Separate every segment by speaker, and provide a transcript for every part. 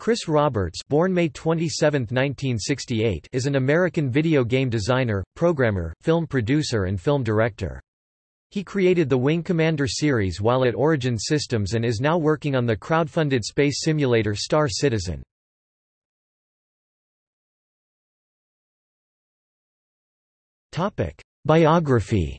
Speaker 1: Chris Roberts born May 27, 1968, is an American video game designer, programmer, film producer and film director. He created the Wing Commander series while at Origin Systems and is now working on the crowdfunded space simulator Star Citizen. Biography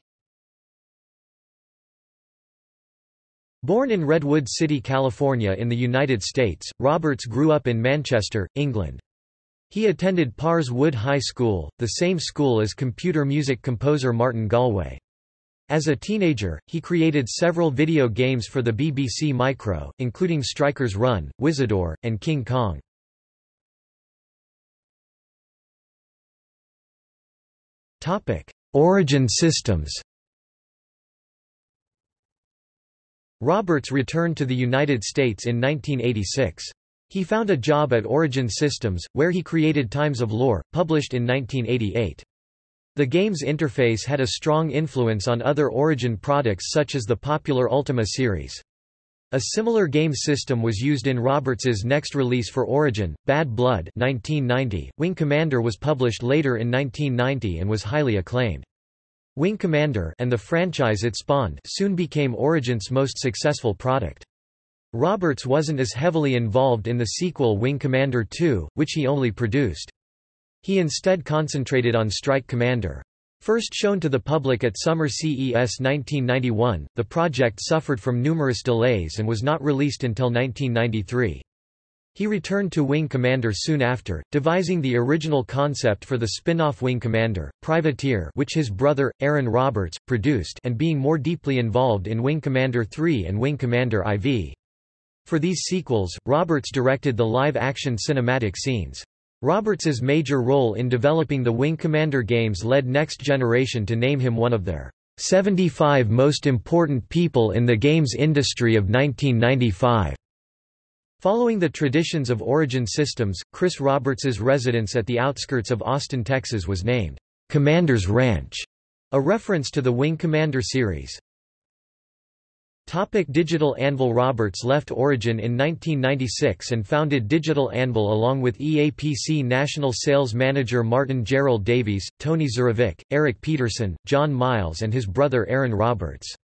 Speaker 1: Born in Redwood City, California in the United States, Roberts grew up in Manchester, England. He attended Pars Wood High School, the same school as computer music composer Martin Galway. As a teenager, he created several video games for the BBC Micro, including Stryker's Run, Wizadore, and King Kong. Origin systems Roberts returned to the United States in 1986. He found a job at Origin Systems, where he created Times of Lore, published in 1988. The game's interface had a strong influence on other Origin products such as the popular Ultima series. A similar game system was used in Roberts's next release for Origin, Bad Blood 1990. Wing Commander was published later in 1990 and was highly acclaimed. Wing Commander and the franchise it spawned soon became Origin's most successful product. Roberts wasn't as heavily involved in the sequel Wing Commander 2, which he only produced. He instead concentrated on Strike Commander. First shown to the public at Summer CES 1991, the project suffered from numerous delays and was not released until 1993. He returned to Wing Commander soon after, devising the original concept for the spin-off Wing Commander, Privateer which his brother, Aaron Roberts, produced and being more deeply involved in Wing Commander 3 and Wing Commander IV. For these sequels, Roberts directed the live-action cinematic scenes. Roberts's major role in developing the Wing Commander games led Next Generation to name him one of their 75 most important people in the games industry of 1995. Following the traditions of Origin Systems, Chris Roberts's residence at the outskirts of Austin, Texas was named Commander's Ranch, a reference to the Wing Commander series. Topic Digital Anvil Roberts left Origin in 1996 and founded Digital Anvil along with EAPC National Sales Manager Martin Gerald Davies, Tony Zurovec, Eric Peterson, John Miles and his brother Aaron Roberts.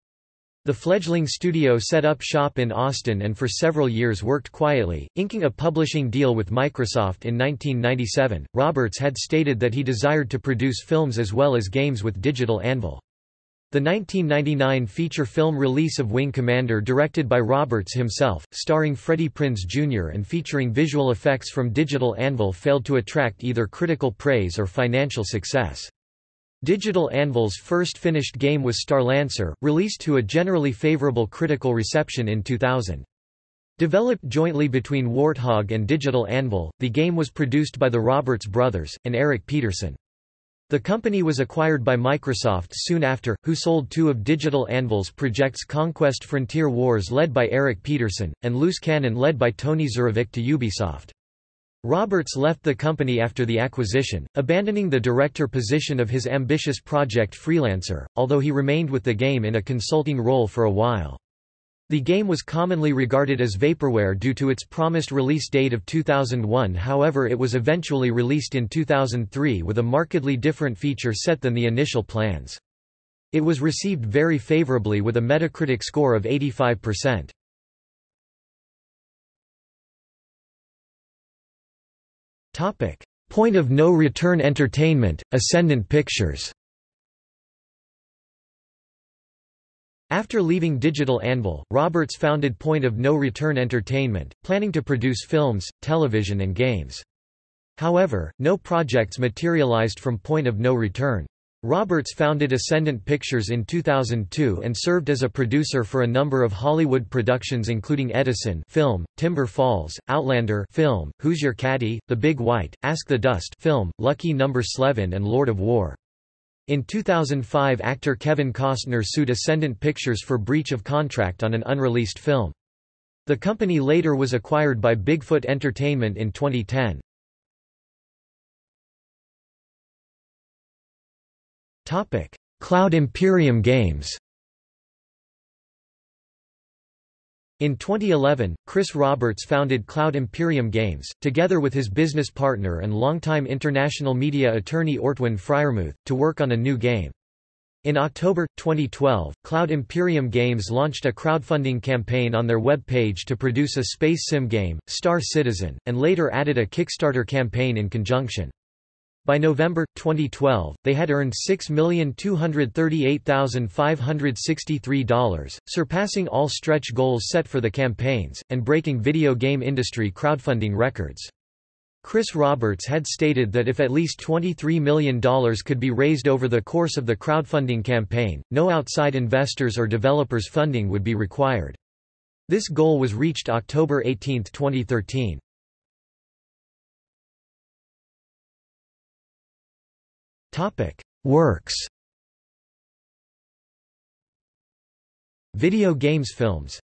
Speaker 1: The fledgling studio set up shop in Austin and for several years worked quietly, inking a publishing deal with Microsoft in 1997. Roberts had stated that he desired to produce films as well as games with Digital Anvil. The 1999 feature film release of Wing Commander directed by Roberts himself, starring Freddie Prinze Jr. and featuring visual effects from Digital Anvil failed to attract either critical praise or financial success. Digital Anvil's first finished game was Starlancer, released to a generally favorable critical reception in 2000. Developed jointly between Warthog and Digital Anvil, the game was produced by the Roberts brothers, and Eric Peterson. The company was acquired by Microsoft soon after, who sold two of Digital Anvil's projects Conquest Frontier Wars led by Eric Peterson, and Loose Cannon led by Tony Zurovec to Ubisoft. Roberts left the company after the acquisition, abandoning the director position of his ambitious project Freelancer, although he remained with the game in a consulting role for a while. The game was commonly regarded as vaporware due to its promised release date of 2001 however it was eventually released in 2003 with a markedly different feature set than the initial plans. It was received very favorably with a Metacritic score of 85%. Point of no return entertainment, Ascendant Pictures After leaving Digital Anvil, Roberts founded Point of No Return Entertainment, planning to produce films, television and games. However, no projects materialized from Point of No Return. Roberts founded Ascendant Pictures in 2002 and served as a producer for a number of Hollywood productions including Edison film, Timber Falls, Outlander film, Who's Your Caddy, The Big White, Ask the Dust film, Lucky Number 11 and Lord of War. In 2005 actor Kevin Costner sued Ascendant Pictures for breach of contract on an unreleased film. The company later was acquired by Bigfoot Entertainment in 2010. Topic: Cloud Imperium Games. In 2011, Chris Roberts founded Cloud Imperium Games, together with his business partner and longtime international media attorney Ortwin Freyermuth, to work on a new game. In October, 2012, Cloud Imperium Games launched a crowdfunding campaign on their web page to produce a space sim game, Star Citizen, and later added a Kickstarter campaign in conjunction. By November, 2012, they had earned $6,238,563, surpassing all stretch goals set for the campaigns, and breaking video game industry crowdfunding records. Chris Roberts had stated that if at least $23 million could be raised over the course of the crowdfunding campaign, no outside investors or developers funding would be required. This goal was reached October 18, 2013. Works. Video games films